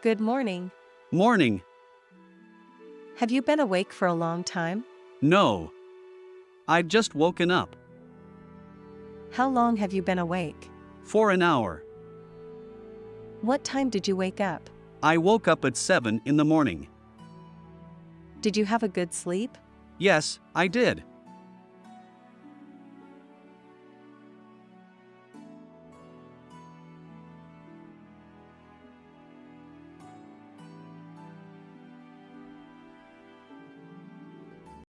Good morning. Morning. Have you been awake for a long time? No. I'd just woken up. How long have you been awake? For an hour. What time did you wake up? I woke up at 7 in the morning. Did you have a good sleep? Yes, I did.